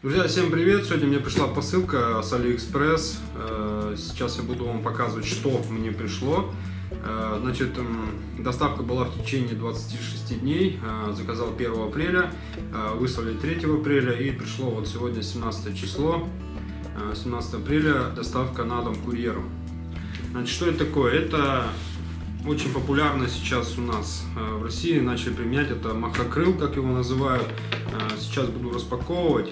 Друзья, всем привет! Сегодня мне пришла посылка с AliExpress. Э, сейчас я буду вам показывать, что мне пришло. Э, значит, доставка была в течение 26 дней. Э, заказал 1 апреля, выслали 3 апреля и пришло вот сегодня 17 число. 17 апреля доставка на дом курьером. Значит, что это такое? Это очень популярно сейчас у нас в России. Начали применять это махокрыл, как его называют. Сейчас буду распаковывать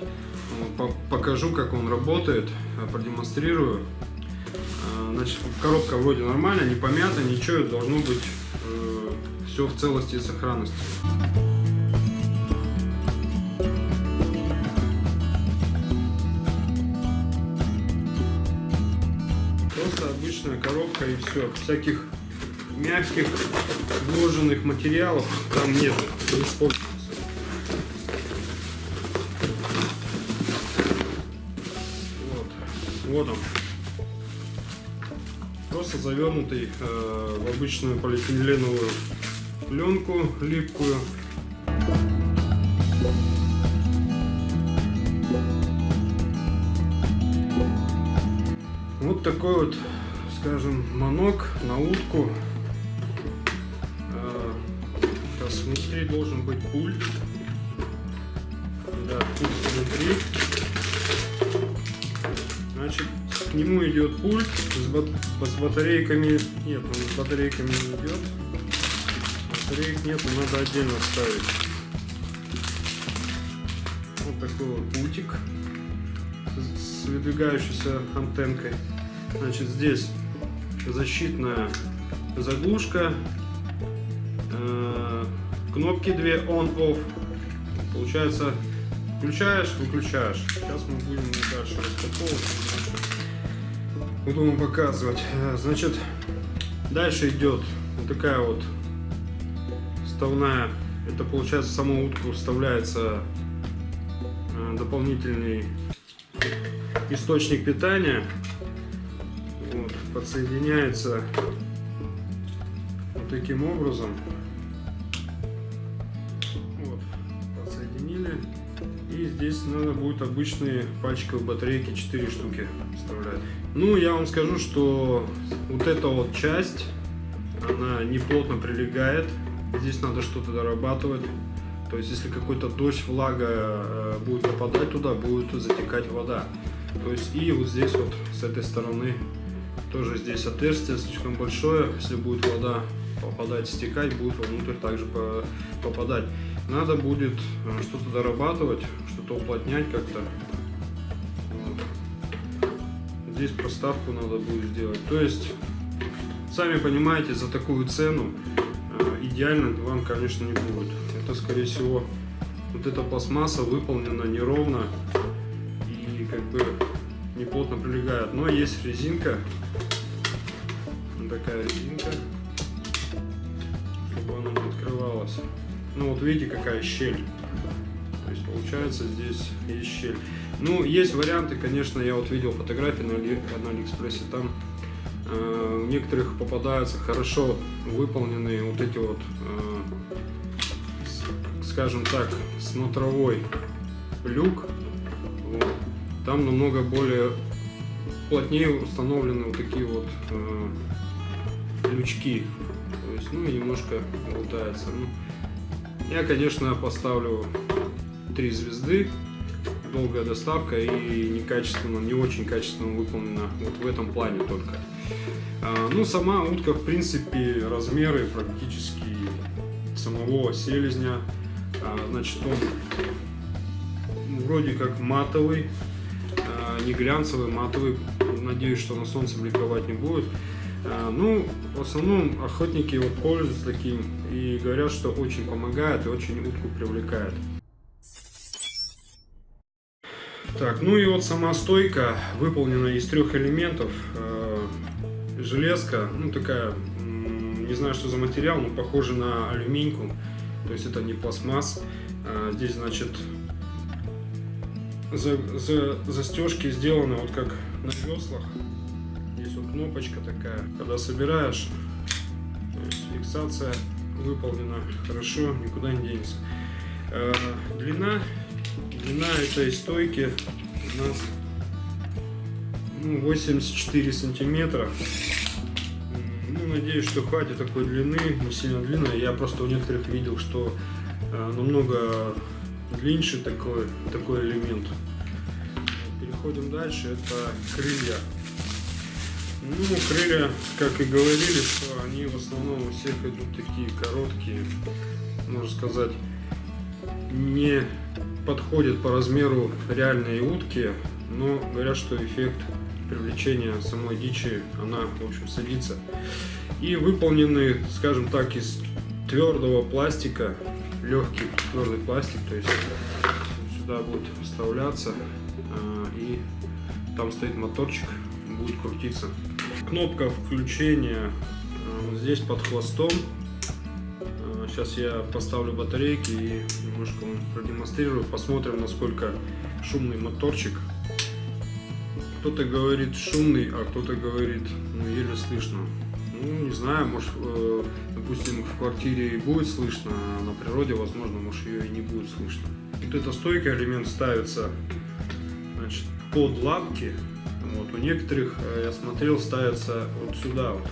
покажу, как он работает, э, продемонстрирую. Э, значит, коробка вроде нормальная, не помята, ничего, должно быть э, все в целости и сохранности. Просто обычная коробка и все. Всяких мягких вложенных материалов там нет. Не использую. Вот он. Просто завернутый э, в обычную полиэтиленовую пленку липкую. Вот такой вот, скажем, манок на утку. Сейчас внутри должен быть пульт. Да, пульт внутри. Значит, к нему идет пульт с, бат с батарейками. Нет, он с батарейками не идет. Батареек нет, надо отдельно ставить. Вот такой вот пультик с выдвигающейся антенкой. Значит, здесь защитная заглушка, кнопки две on-off. Получается Включаешь, выключаешь. Сейчас мы будем дальше распаковывать. Буду вам показывать. Э, значит, дальше идет вот такая вот вставная. Это получается в саму утку вставляется э, дополнительный источник питания. Вот, подсоединяется вот таким образом. Здесь надо будет обычные пальчиковые батарейки, 4 штуки вставлять. Ну, я вам скажу, что вот эта вот часть, она не плотно прилегает. Здесь надо что-то дорабатывать. То есть, если какой-то дождь, влага э, будет попадать туда, будет затекать вода. То есть, и вот здесь вот, с этой стороны, тоже здесь отверстие слишком большое. Если будет вода попадать, стекать, будет вовнутрь также попадать. Надо будет э, что-то дорабатывать, что-то уплотнять как-то. Вот. Здесь проставку надо будет сделать. То есть, сами понимаете, за такую цену э, идеально вам, конечно, не будет. Это, скорее всего, вот эта пластмасса выполнена неровно и как бы не плотно прилегает. Но есть резинка, такая резинка, чтобы она не открывалась. Ну вот видите, какая щель. То есть получается здесь есть щель. Ну, есть варианты, конечно, я вот видел фотографии на, Али, на Алиэкспрессе, там э, у некоторых попадаются хорошо выполненные вот эти вот, э, скажем так, смотровой люк. Вот. Там намного более плотнее установлены вот такие вот э, лючки. То есть, ну немножко болтается. Ну, я, конечно, поставлю 3 звезды. Долгая доставка и некачественно, не очень качественно выполнена вот в этом плане только. А, ну, сама утка, в принципе, размеры практически самого селезня. А, значит, он вроде как матовый, а, не глянцевый, матовый. Надеюсь, что на солнце бликовать не будет. Ну, в основном охотники вот пользуются таким и говорят, что очень помогает и очень утку привлекает. Так, ну и вот сама стойка выполнена из трех элементов. А, железка, ну такая, не знаю, что за материал, но похоже на алюминьку. То есть это не пластмасс. А, здесь, значит, за, за, застежки сделаны вот как на веслах кнопочка такая. Когда собираешь, фиксация выполнена хорошо, никуда не денется. Э, длина Длина этой стойки у нас ну, 84 сантиметра. Ну, надеюсь, что хватит такой длины, не сильно длинная. Я просто у некоторых видел, что э, намного длиннее такой, такой элемент. Переходим дальше, это крылья. Ну, крылья, как и говорили, что они в основном у всех идут такие короткие, можно сказать, не подходят по размеру реальные утки, но говорят, что эффект привлечения самой дичи, она, в общем, садится. И выполнены, скажем так, из твердого пластика, легкий твердый пластик, то есть сюда будет вставляться, а, и там стоит моторчик, будет крутиться. Кнопка включения а, здесь под хвостом. Сейчас я поставлю батарейки и немножко вам продемонстрирую. Посмотрим, насколько шумный моторчик. Кто-то говорит шумный, а кто-то говорит, ну, еле слышно. Ну, не знаю, может, э, допустим, в квартире и будет слышно, а на природе, возможно, может, ее и не будет слышно. Вот эта стойка элемент ставится значит, под лапки. Вот, у некоторых, э, я смотрел, ставится вот сюда, вот,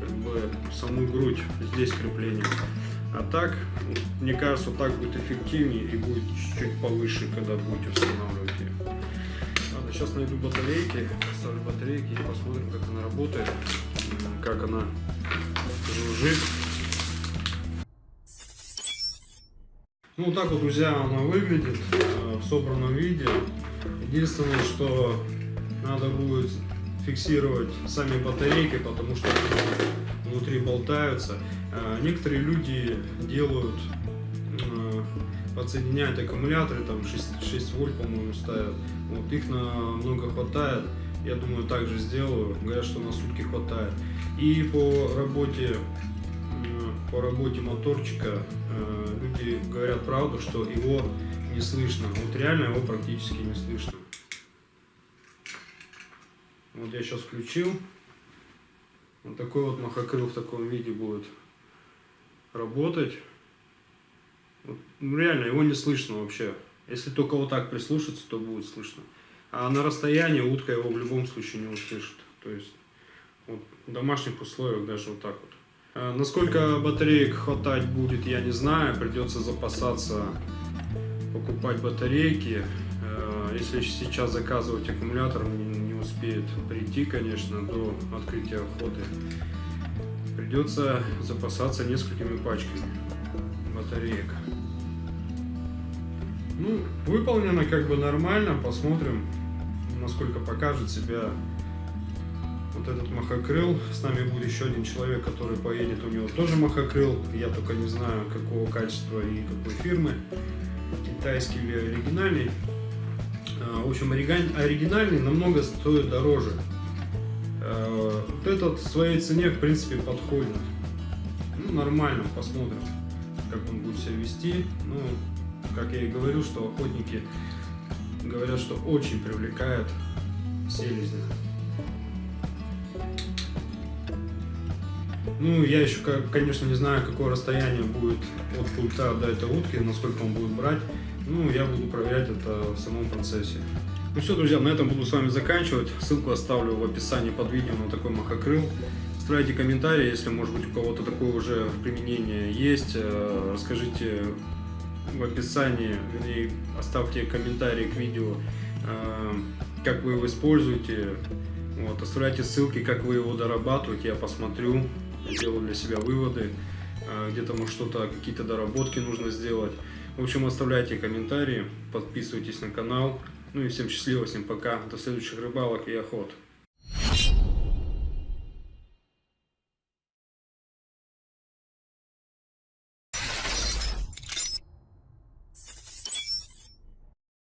как бы саму грудь, здесь крепление. А так, мне кажется, так будет эффективнее и будет чуть-чуть повыше, когда будете устанавливать ее. Ладно, сейчас найду батарейки, поставлю батарейки и посмотрим, как она работает, как она жужжит. Ну, так вот, друзья, она выглядит э, в собранном виде. Единственное, что надо будет фиксировать сами батарейки, потому что внутри болтаются. Э, некоторые люди делают, э, подсоединяют аккумуляторы, там 6, 6 вольт, по-моему, ставят. Вот, их намного хватает. Я думаю, также сделаю. Говорят, что на сутки хватает. И по работе по работе моторчика люди говорят правду, что его не слышно. Вот реально его практически не слышно. Вот я сейчас включил. Вот такой вот махокрыл в таком виде будет работать. Вот, ну, реально, его не слышно вообще. Если только вот так прислушаться, то будет слышно. А на расстоянии утка его в любом случае не услышит. То есть вот, в домашних условиях даже вот так вот. А насколько батареек хватать будет, я не знаю. Придется запасаться, покупать батарейки. Э, если сейчас заказывать аккумулятор, не успеет прийти, конечно, до открытия охоты. Придется запасаться несколькими пачками батареек. Ну, выполнено как бы нормально. Посмотрим, насколько покажет себя вот этот махокрыл. С нами будет еще один человек, который поедет. У него тоже махокрыл. Я только не знаю, какого качества и какой фирмы. Китайский или оригинальный. А, в общем, оригинальный намного стоит дороже. А, вот этот в своей цене, в принципе, подходит. Ну, нормально, посмотрим, как он будет себя вести. Ну, как я и говорю, что охотники говорят, что очень привлекает селезня. Ну, я еще, конечно, не знаю, какое расстояние будет от пульта до этой утки, насколько он будет брать. Ну, я буду проверять это в самом процессе. Ну все, друзья, на этом буду с вами заканчивать. Ссылку оставлю в описании под видео на такой махокрыл. Оставляйте комментарии, если, может быть, у кого-то такое уже в применении есть. Э, расскажите в описании, вернее, оставьте комментарии к видео, э, как вы его используете. Вот, оставляйте ссылки, как вы его дорабатываете, я посмотрю, сделаю для себя выводы. Э, где-то, может, что-то, какие-то доработки нужно сделать. В общем, оставляйте комментарии, подписывайтесь на канал. Ну и всем счастливо, всем пока, до следующих рыбалок и охот.